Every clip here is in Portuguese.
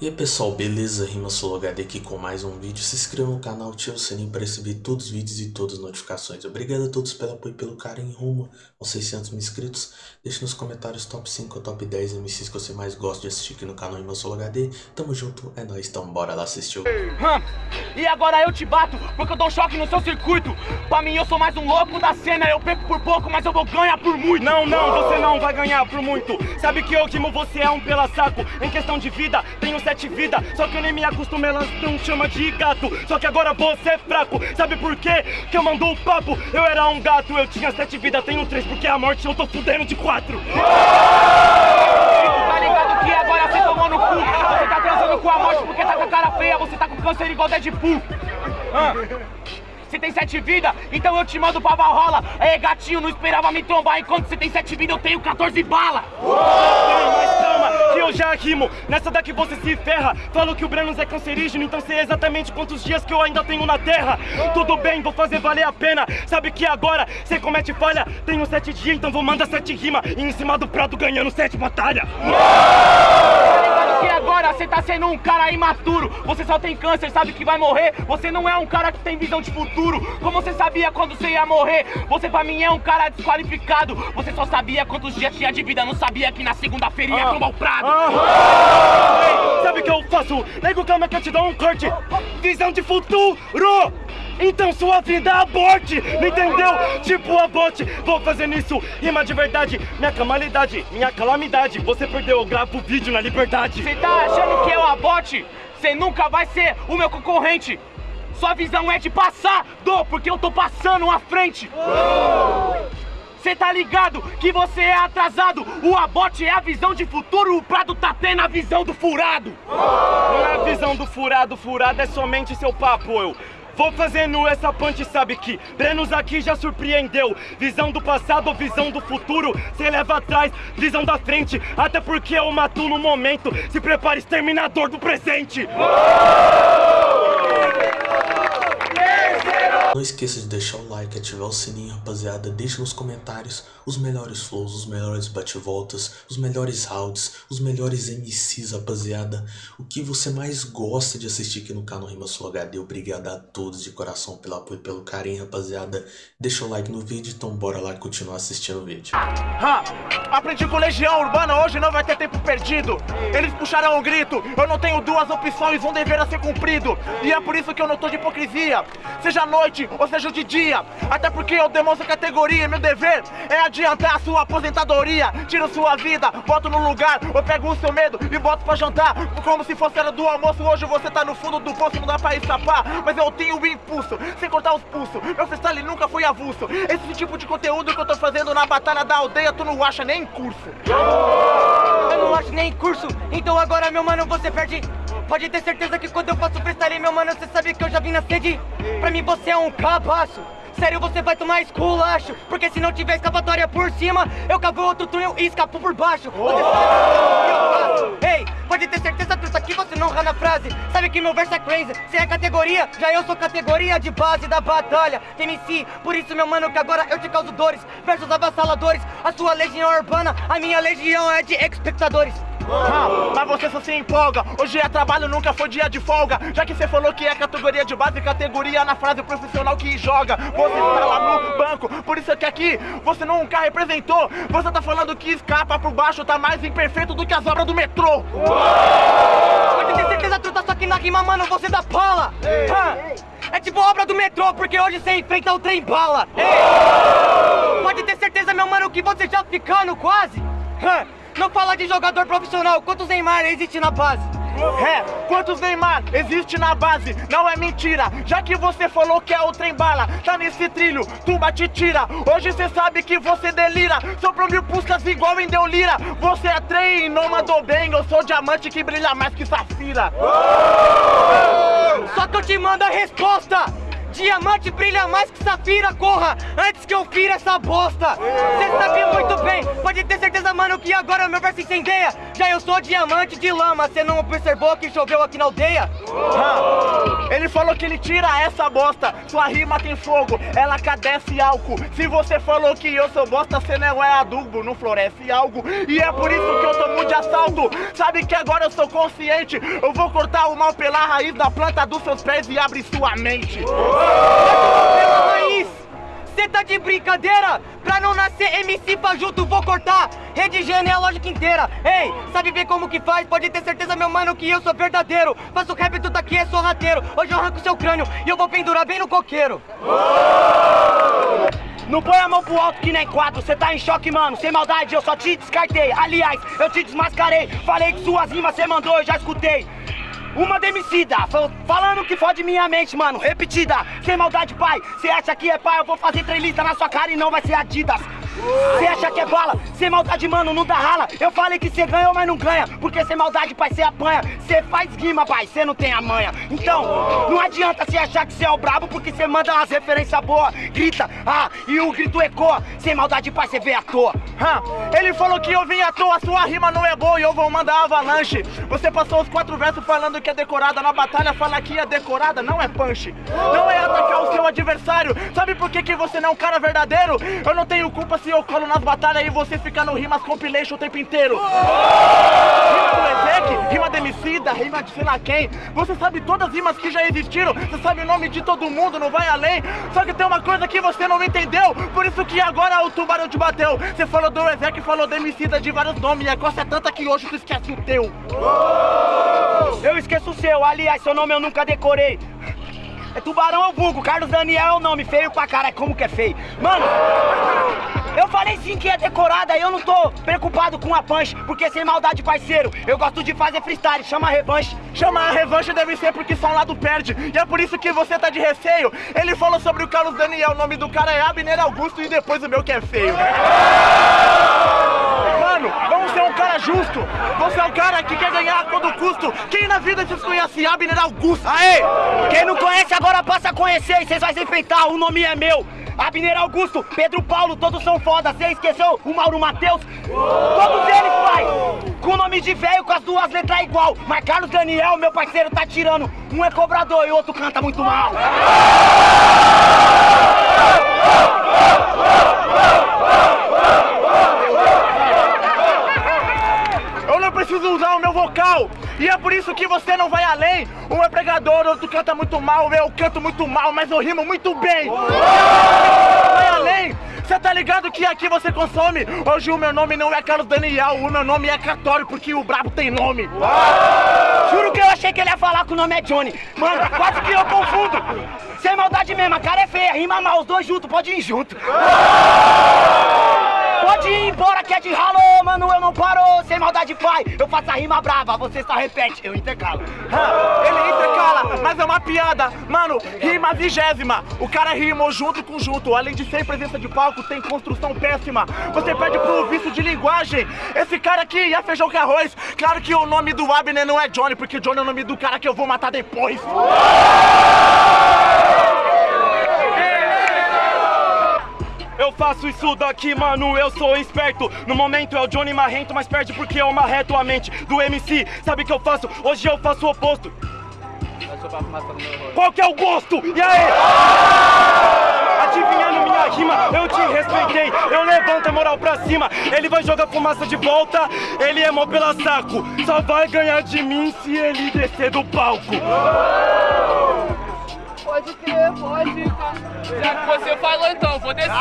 E aí pessoal, beleza? Rima HD aqui com mais um vídeo. Se inscreva no canal, ative o sininho para receber todos os vídeos e todas as notificações. Obrigado a todos pelo apoio e pelo carinho rumo aos 600 mil inscritos. Deixe nos comentários top 5 ou top 10 MCs que você mais gosta de assistir aqui no canal Rima HD. Tamo junto, é nóis, então bora lá assistir o Hum, E agora eu te bato, porque eu dou choque no seu circuito. Pra mim eu sou mais um louco da cena, eu perco por pouco, mas eu vou ganhar por muito. Não, não, você não vai ganhar por muito Sabe que eu Dimo, você é um pela saco Em questão de vida, tenho sete vidas Só que eu nem me acostumei, elas não chama de gato Só que agora você é fraco Sabe por quê? Que eu mando o papo Eu era um gato, eu tinha sete vidas, tenho três Porque a morte eu tô fudendo de quatro Tá ligado que agora você tomou no cu? Você tá transando com a morte porque tá com a cara feia, você tá com câncer igual Deadpool. Ah. Você tem sete vidas, então eu te mando pra Valhalla. Aí, gatinho, não esperava me trombar. Enquanto você tem sete vidas, eu tenho 14 balas. Calma, mas calma, que eu já rimo Nessa daqui você se ferra. Falo que o Brenos é cancerígeno Então sei exatamente quantos dias que eu ainda tenho na terra. Tudo bem, vou fazer valer a pena. Sabe que agora você comete falha? Tenho sete dias, então vou mandar sete rimas. E em cima do prato ganhando sete batalhas. Tá ligado que agora você tá sendo um cara imaturo. Você só tem câncer, sabe que vai morrer. Você não é um cara que tem visão de futuro. Como você sabia quando você ia morrer? Você pra mim é um cara desqualificado. Você só sabia quantos dias tinha de vida, não sabia que na segunda-feira ia tomar o prado. Ah, Sabe o que eu faço? Nego, calma que eu te dou um corte Visão de futuro então sua vida aborte, não entendeu? Tipo aborte, vou fazer isso, rima de verdade Minha calamidade, minha calamidade Você perdeu, eu gravo vídeo na liberdade Você tá achando que eu abote? Você nunca vai ser o meu concorrente. Sua visão é de passar, do, porque eu tô passando à frente. Você tá ligado que você é atrasado? O abote é a visão de futuro, o Prado tá tendo a visão do furado. Não é a visão do furado, furado é somente seu papo, eu Vou fazendo essa punch, sabe que Brenos aqui já surpreendeu. Visão do passado, visão do futuro Cê leva atrás, visão da frente. Até porque eu mato no momento. Se prepare, exterminador do presente Não esqueça de deixar o like, ativar o sininho, rapaziada. Deixe nos comentários os melhores flows, os melhores bate-voltas, os melhores rounds, os melhores MCs, rapaziada. O que você mais gosta de assistir aqui no canal Rima Sul HD. Obrigado a todos de coração pelo apoio e pelo carinho, rapaziada. Deixa o like no vídeo, então bora lá continuar assistindo o vídeo. Ha! Aprendi com Legião Urbana, hoje não vai ter tempo perdido. Eles puxaram o grito, eu não tenho duas opções, um dever a ser cumprido. E é por isso que eu não tô de hipocrisia. Seja noite ou seja de dia. Até porque eu demonstro categoria, meu dever é adiantar a sua aposentadoria. Tiro sua vida, boto no lugar, eu pego o seu medo e boto pra jantar. Como se fosse hora do almoço, hoje você tá no fundo do poço, não dá pra escapar. Mas eu tenho o impulso, sem cortar os pulsos. Meu freestyle nunca foi avulso. Esse tipo de conteúdo que eu tô fazendo na batalha da aldeia, tu não acha nem em curso. Eu não acho nem curso, então agora meu mano você perde Pode ter certeza que quando eu faço freestyle meu mano Você sabe que eu já vim na sede? Pra mim você é um cabaço. Sério, você vai tomar esculacho. Porque se não tiver escapatória por cima Eu cavo outro túnel e escapo por baixo. Você sabe que eu faço. Ei, pode ter certeza, truta, que você não erra na frase. Sabe que meu verso é crazy. Você é categoria, já eu sou categoria de base da batalha. MC, por isso meu mano que agora eu te causo dores. Versos avassaladores, a sua legião urbana A minha legião é de espectadores Ah, mas você só se empolga. Hoje é trabalho, nunca foi dia de folga. Já que você falou que é categoria de base, categoria na frase profissional que joga. Você tá lá no banco, por isso que aqui você nunca representou. Você tá falando que escapa por baixo, tá mais imperfeito do que as obras do metrô. Pode ter certeza, truta, só que na rima, mano, você dá pala Ah, É tipo obra do metrô, porque hoje você enfrenta o trem bala Pode ter certeza, meu mano, que você já ficando quase Ah, Não fala de jogador profissional, quantos Neymar existe na base? É, quantos Neymar existe na base? Não é mentira, já que você falou que é o trem bala Tá nesse trilho, tumba te tira. Hoje cê sabe que você delira. Soprou mil puscas igual em Deolira Você é trem, não mandou bem. Eu sou diamante que brilha mais que safira. Só que eu te mando a resposta Diamante brilha mais que safira, corra antes que eu fira essa bosta. Cê sabe muito bem, pode ter certeza, mano, que agora o meu verso incendeia. Já eu sou diamante de lama, cê não observou que choveu aqui na aldeia? Ele falou que ele tira essa bosta. Sua rima tem fogo, ela cadece álcool. Se você falou que eu sou bosta, cê não é adubo, não floresce algo. E é por isso que eu tomo de assalto. Sabe que agora eu sou consciente. Eu vou cortar o mal pela raiz da planta dos seus pés e abrir sua mente. Pela raiz! Cê tá de brincadeira? Pra não nascer MC junto, vou cortar Rede genealógica inteira Ei, sabe ver como que faz? Pode ter certeza, meu mano, que eu sou verdadeiro Faço rap, tu tá aqui, é sorrateiro Hoje eu arranco seu crânio e eu vou pendurar bem no coqueiro Não põe a mão pro alto que nem quatro, cê tá em choque, mano. Sem maldade, eu só te descartei. Aliás, eu te desmascarei. Falei que suas rimas cê mandou, eu já escutei. Uma demicida, fal- falando que fode minha mente, mano. Repetida, sem maldade, pai. Cê acha que é pai, eu vou fazer trelista na sua cara e não vai ser Adidas. Cê acha que é bala, sem maldade, mano, não dá rala. Eu falei que cê ganhou, mas não ganha. Porque sem maldade, pai, cê apanha. Cê faz rima, pai, cê não tem a manha. Então, não adianta cê achar que cê é o brabo, porque cê manda umas referências boas. Grita, ah, e o grito ecoa. Sem maldade, pai, cê vê à toa. Hã, ele falou que eu vim à toa, sua rima não é boa e eu vou mandar avalanche. Você passou os quatro versos falando que é decorada na batalha, fala que é decorada, não é punch. Não é atacar o seu adversário. Sabe por que, que você não é um cara verdadeiro? Eu não tenho culpa se eu colo nas batalhas e você fica no rimas compilation o tempo inteiro. Rima do Ezek, rima de Emicida, rima de sei lá quem. Você sabe todas as rimas que já existiram, você sabe o nome de todo mundo, não vai além. Só que tem uma coisa que você não entendeu, por isso que agora o tubarão te bateu. Você falou do Ezek, falou Emicida de vários nomes, e a costa é tanta que hoje tu esquece o teu. Eu esqueço o seu, aliás, seu nome eu nunca decorei. É Tubarão é o vulgo, Carlos Daniel é o nome, feio pra cara, como que é feio. Mano, eu falei sim que é decorada e eu não tô preocupado com a punch, porque sem maldade, parceiro, eu gosto de fazer freestyle, chama revanche. Chama a revanche deve ser porque só um lado perde. E é por isso que você tá de receio. Ele falou sobre o Carlos Daniel, o nome do cara é Abner Augusto e depois o meu que é feio. Mano, vamos ser um cara justo. Você é um cara que quer ganhar a todo custo. Quem na vida vocês conhece Abner Augusto? Aê! Quem não conhece agora passa a conhecer e vocês vão se enfrentar, o nome é meu. Abner Augusto, Pedro Paulo, todos são foda. Você esqueceu o Mauro Matheus? Todos eles, pai! Com o nome de velho, com as duas letras igual. Mas Carlos Daniel, meu parceiro, tá tirando. Um é cobrador e o outro canta muito mal. Eu não preciso usar o meu vocal. E é por isso que você não vai além. Um é pregador, outro canta muito mal. Eu canto muito mal, mas eu rimo muito bem. Vai além. Você tá ligado que aqui você consome? Hoje o meu nome não é Carlos Daniel, o meu nome é Catório, porque o brabo tem nome. Juro que eu achei que ele ia falar que o nome é Johnny. Mano, quase que eu confundo. Sem maldade mesmo, a cara é feia, rima mal, os dois juntos, pode ir junto. Pode ir embora que é de ralo, mano, eu não paro. Sem maldade, pai, eu faço a rima brava, você só repete, eu intercalo. Ah, Ele intercala, mas é uma piada. Mano, rima vigésima. O cara rimou junto com junto. Além de ser presença de palco, tem construção péssima. Você perde pro vício de linguagem. Esse cara aqui é feijão com arroz. Claro que o nome do Abner não é Johnny, porque Johnny é o nome do cara que eu vou matar depois. Eu faço isso daqui, mano, eu sou esperto. No momento é o Johnny Marrento, mas perde porque eu marreto a mente do MC. Sabe o que eu faço? Hoje eu faço o oposto. Qual que é o gosto? E aí? Adivinhando minha rima, eu te respeitei. Eu levanto a moral pra cima. Ele vai jogar fumaça de volta. Ele é mó pela saco. Só vai ganhar de mim se ele descer do palco. Pode crer, pode. Já que você falou, então, vou descer.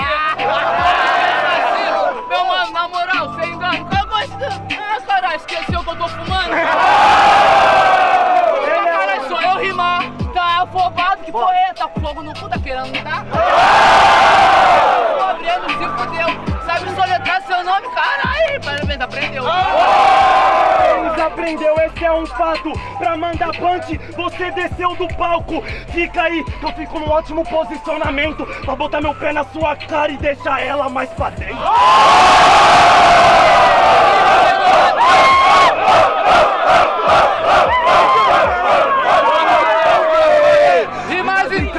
Meu mano, na moral, sem engano. Eu gosto. Ah, caralho, esqueceu que eu tô fumando? Caralho, só eu rimar. Tá afobado, que é? Tá com fogo no cu, tá querendo me dar? Tô abrindo, se fudeu. Sabe soletrar seu nome? Caralho, parabéns, aprendeu. Eles Entendeu? esse é um fato Pra mandar punch, você desceu do palco Fica aí, que eu fico num ótimo posicionamento Pra botar meu pé na sua cara e deixar ela mais pra dentro E mais em 3,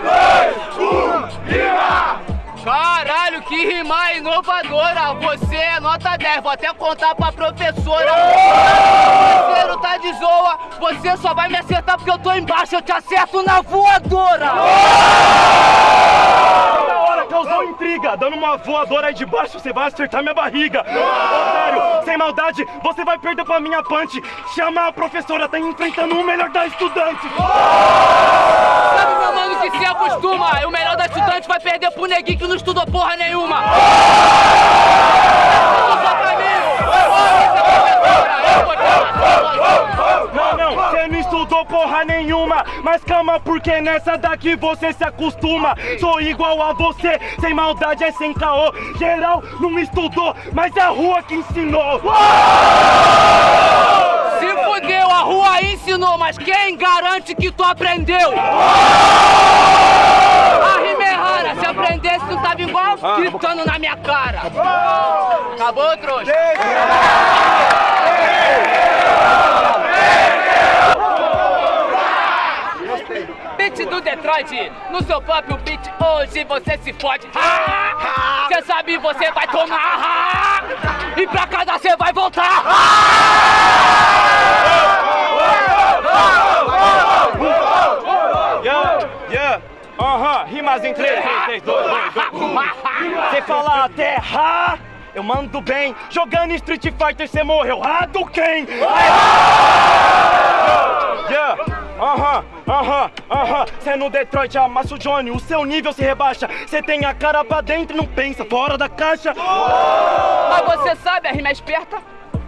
2, 1, rima! Caralho, que rima inovadora! Você é nota 10, vou até contar pra professora vai me acertar porque eu tô embaixo, eu te acerto na voadora. Da hora, causou intriga, dando uma voadora aí de baixo, você vai acertar minha barriga. Otário, sem maldade, você vai perder pra minha punch. Chama a professora, tá enfrentando o melhor da estudante. Sabe, meu mano, que se acostuma, o melhor da estudante vai perder pro neguinho que não estudou porra nenhuma. Só pra mim, eu vou te matar. Não, não, você não estudou porra nenhuma. Mas calma, porque nessa daqui você se acostuma. Sou igual a você, sem maldade é sem caô. Geral não estudou, mas é a rua que ensinou. Se fudeu, a rua ensinou, mas quem garante que tu aprendeu? A rima é rara, se aprendesse tu tava igual gritando na minha cara. Acabou, trouxa? Beat do Detroit, no seu próprio beat, hoje você se fode. Cê sabe, você vai tomar. E pra casa você vai voltar. Yeah, yeah, rimas em 3, 3, 3, 2, 2, 2. Você fala até ha, eu mando bem. Jogando Street Fighter você morreu. Hadouken! Yeah, aham, aham, aham. Cê no Detroit amassa o Johnny, o seu nível se rebaixa. Cê tem a cara pra dentro e não pensa fora da caixa. Mas você sabe, a rima é esperta.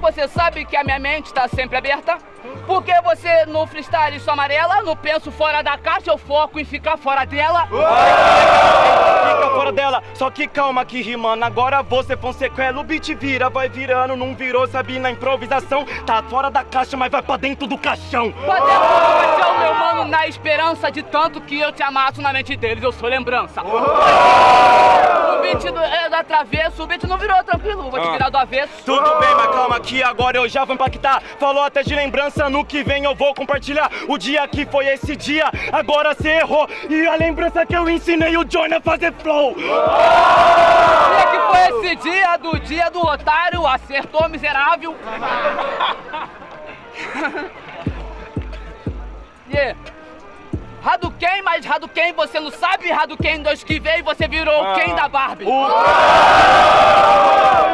Você sabe que a minha mente tá sempre aberta. Porque você no freestyle sou amarela, no penso fora da caixa, eu foco em ficar fora dela. Fica fora dela, só que calma que rimando Agora você Fonsequela, o beat vira, vai virando Não virou, sabe, na improvisação Tá fora da caixa, mas vai pra dentro do caixão Pra dentro do caixão, meu mano, na esperança de tanto que eu te amasso na mente deles, eu sou lembrança. Beat do, é do travesso, o beat não virou tranquilo, vou te virar do avesso. Tudo bem, mas calma que agora eu já vou impactar Falou até de lembrança, no que vem eu vou compartilhar O dia que foi esse dia, agora cê errou E a lembrança que eu ensinei o Johnny a fazer flow Dia que foi esse dia do dia do otário, acertou miserável. yeah. Hadouken, mas Hadouken você não sabe, Hadouken 2 que veio você virou o Ken da Barbie. O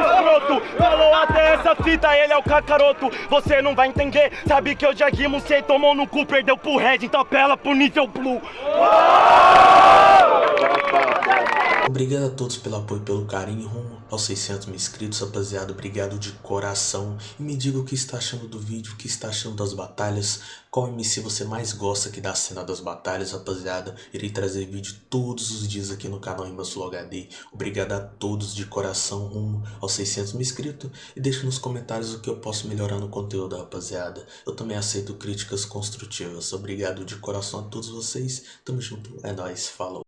escroto falou até essa fita, ele é o cacaroto. Você não vai entender, sabe que eu já rimo, cê tomou no cu, perdeu pro Red, então apela pro nível blue. Obrigado a todos pelo apoio e pelo carinho rumo aos 600 mil inscritos, rapaziada. Obrigado de coração. E me diga o que está achando do vídeo, o que está achando das batalhas. Qual MC você mais gosta aqui da cena das batalhas, rapaziada. Irei trazer vídeo todos os dias aqui no canal Rimasflow HD. Obrigado a todos de coração rumo aos 600 mil inscritos. E deixe nos comentários o que eu posso melhorar no conteúdo, rapaziada. Eu também aceito críticas construtivas. Obrigado de coração a todos vocês. Tamo junto. É nóis. Falou.